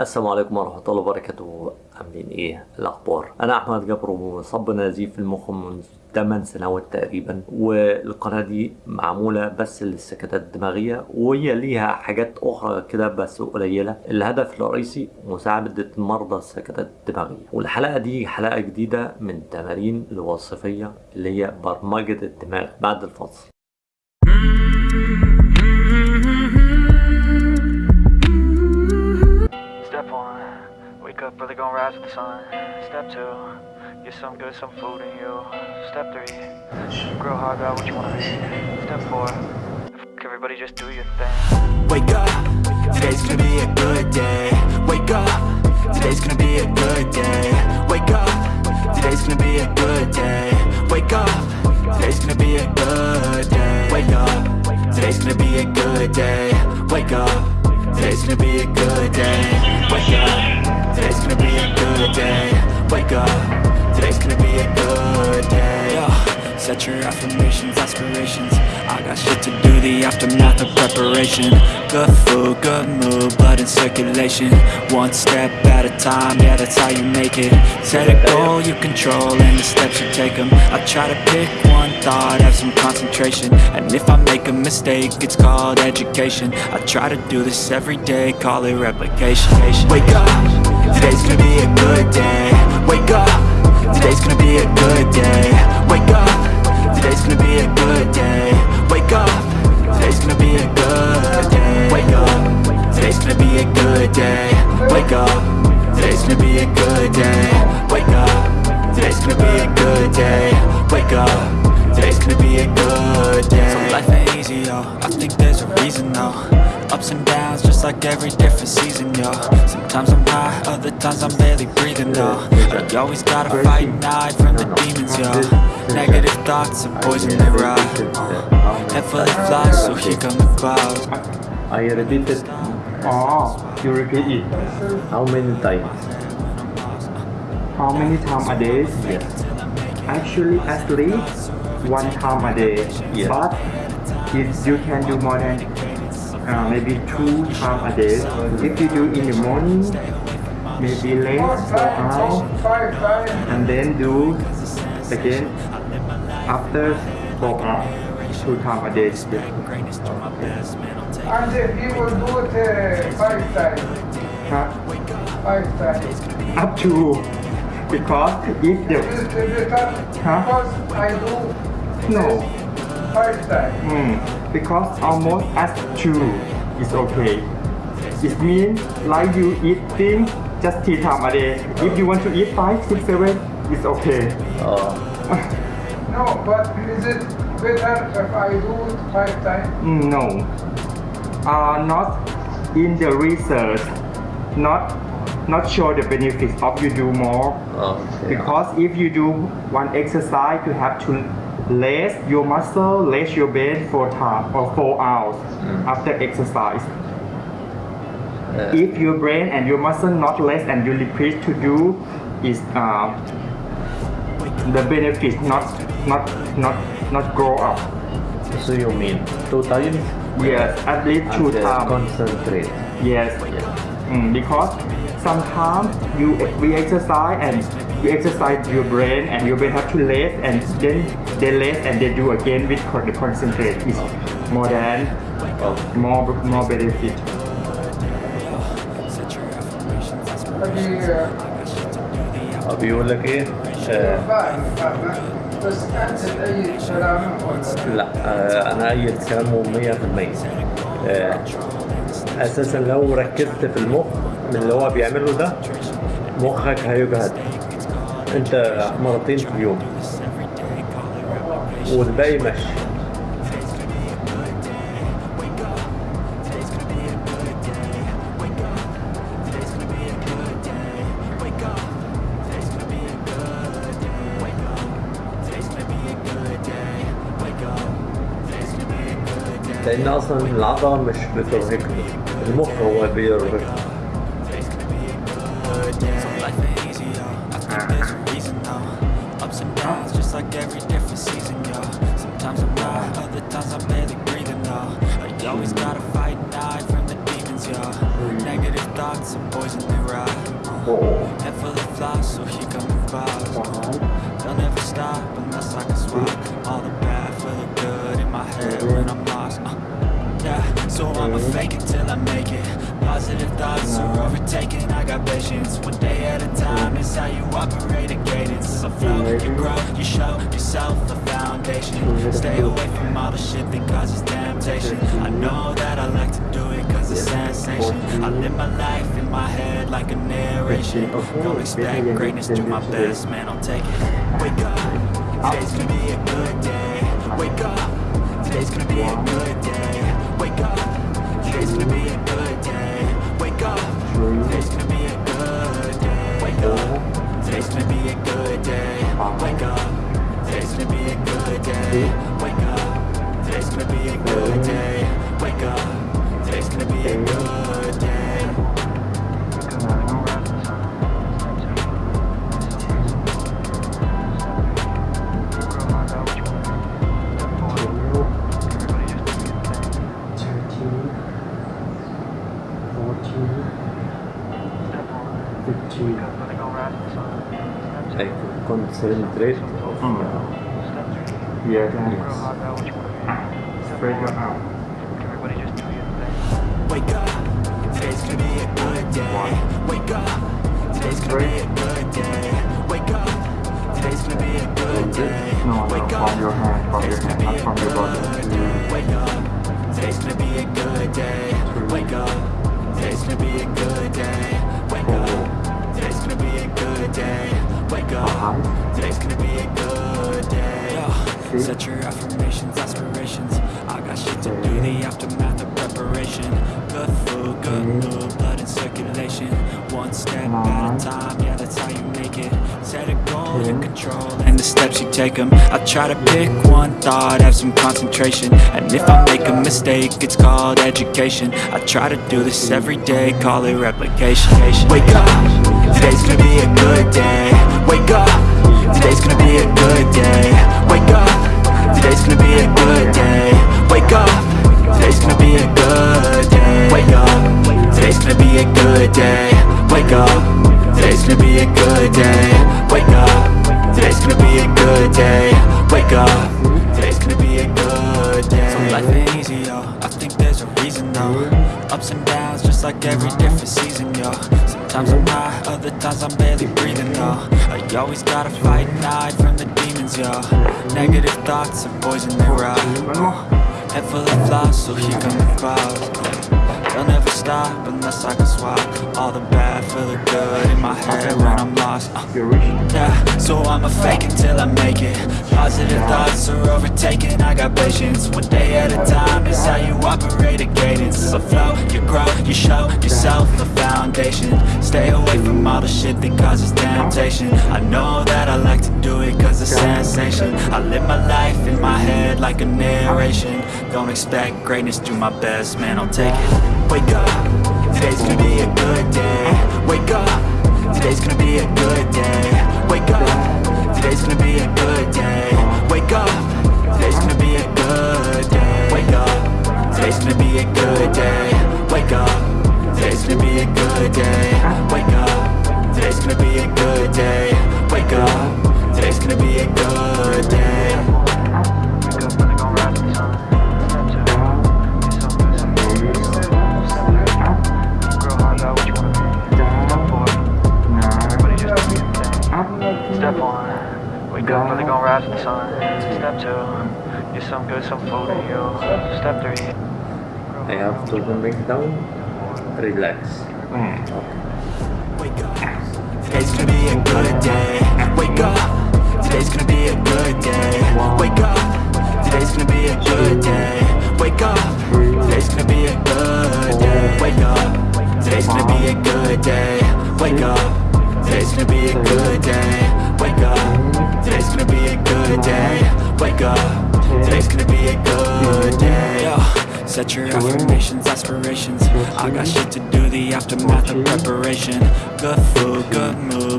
السلام عليكم ورحمة الله وبركاته. عاملين إيه؟ الأخبار. أنا أحمد جبر ومصاب نزيف في المخ منذ 8 سنوات تقريبا والقناة دي معمولة بس للسكتات الدماغية وهي ليها حاجات أخرى كده بس قليلة. الهدف الرئيسي مساعدة مرضى السكتات الدماغية. والحلقة دي حلقة جديدة من تمارين الوظيفية اللي هي برمجة الدماغ بعد الفصل. Rise with the sun. Step two, get some good, some food in you. Step three, grow hard about what you wanna be. Step four, everybody just do your thing. Wake up, today's gonna be a good day. Wake up, today's gonna be a good day. Wake up, today's gonna be a good day. Wake up, today's gonna be a good day. Wake up, today's gonna be a good day. Wake up, today's gonna be a good day. Wake up, today's gonna be a good day. Wake up, today's gonna be a good day. Yeah. Set your affirmations, aspirations. I got shit to do, the aftermath of preparation. Good food, good mood, blood in circulation. One step at a time, yeah, that's how you make it. Set a goal you control, and the steps you take them. I try to pick one thought, have some concentration. And if I make a mistake, it's called education. I try to do this every day, call it replication. Wake up, today's gonna be a good day. Wake up, today's gonna be a good day. Wake up, today's gonna be a good day. Wake up, today's gonna be a good day. Wake up, today's gonna be a good day. Wake up, today's gonna be a good day. Wake up, today's gonna be a good day. Wake up, today's gonna be a good day. So life ain't easy, yo. I think there's a reason, though. Ups and downs, just like every different season, yo. Sometimes I'm high, other times I'm barely breathing, though. But you always gotta fight and hide from the demons, yo. Negative thoughts are poison, they ride. Head full of flies, so here come the clouds. I repeated Oh, you repeat it. how many times? How many times a day? Yes. Actually, at least one time a day. Yeah. But if you can do more than uh, maybe two times a day, if you do in the morning, maybe less four hours, and then do again after four hours, two times a day. And if you will do it uh, five times, Huh? five times. Up to because if the it Huh? because I do no. five times? Hmm, because almost as two is okay. It means like you eat things just three times a day. If you want to eat five, six, seven, it's okay. Uh, No, but is it better if I do it five times? No, uh, not in the research. Not not show the benefits of you do more. okay. Because if you do one exercise, you have to rest your muscle, rest your brain for time or four hours after exercise. Uh, if your brain and your muscle not less and you repeat to do is uh, the benefit not not not not grow up so you mean two times? yes at least two times Concentrate. yes Yeah. Mm, because sometimes you we exercise and you exercise your brain and your brain have to rest and then they rest and they do again with the concentrate is more than more more benefit uh, بيقول لك إيه؟ آه بس كلام ولا لا آه أنا ايد كلامه 100% آه أساسا لو ركزت في المخ من اللي هو بيعمله ده مخك هيجهد أنت مرتين في اليوم. والباقي مشي لأن أصلا العضله مش بترهقني المخ هو بيرهقني like every different season, yo. Sometimes I'm high, other times I'm barely breathing, though. You always gotta fight and hide from the demons, yo. Negative thoughts are poison they ride. Head full of flies, so here come the clouds. It till I make it. Positive thoughts are overtaken. I got patience, one day at a time. Is how you operate a cadence. So flow, you grow, you show yourself a foundation. Stay away from all the shit that causes temptation. I know that I like to do it cause it's sensation. I live my life in my head like a narration. Don't expect greatness, do my best, man, I'll take it. Wake up, today's gonna be a good day. Wake up, today's gonna be a good day. Wake up, today's gonna be a good day. Wake up, today's gonna be a good day. Wake up, today's gonna be a good day. Wake up, today's gonna be a good day. Concentrate Yes, spread your out. Wake up, today's gonna be a good day. Wake up, today's gonna be a good day. Wake up, today's gonna be a good day. No, no, from your hand, from your hand, not from your body. Wake up, today's gonna be a good day. Wake up, today's gonna be a good day. Wake up, today's gonna be a good day. Wake up, today's gonna be a good day. Yo, Set your affirmations, aspirations. I got shit to do, the aftermath of preparation. Good food, good mm-hmm. mood, blood in circulation. One step at a uh-huh. time, yeah, that's how you make it. Set a goal, you mm-hmm. control, and the steps you take them. I try to pick mm-hmm. one thought, have some concentration. And if I make a mistake, it's called education. I try to do this every day, call it replication. Wake up, today's gonna be a good day. Wake up, today's gonna be a good day. Life ain't easy, yo. I think there's a reason, though. Ups and downs, just like every different season, yo. Sometimes I'm high, other times I'm barely breathing, though. I always gotta fight and hide from the demons, yo. Negative thoughts are poison, they ride. Head full of flies, so here come the clouds. They'll never stop unless I can swap all the bad for the good in my head when I'm lost. Uh. Yeah, so I'ma fake it till I make it. Positive thoughts are overtaken, I got patience. One day at a time is how you operate a cadence. A flow, you grow, you show yourself a foundation. Stay away from all the shit that causes temptation. I know that I like to do it cause it's sensation. I live my life in my head like a narration. Don't expect greatness, do my best, man, I'll take it. Wake up, today's gonna be a good day. Wake up, today's gonna be a good day. Wake up, I have to bring down relax Wake up. Today's gonna be a good day. Wake up. Today's gonna be a good day. Wake up. Today's gonna be a good day. Wake up. Today's gonna be a good day. Wake up. Today's gonna be a good day. Wake up. Today's gonna be a good day. Wake up. Today's gonna be a good day. Wake up. Today's gonna be a good day. Set your affirmations, aspirations. I got shit to do, the aftermath of preparation. Good food, good mood,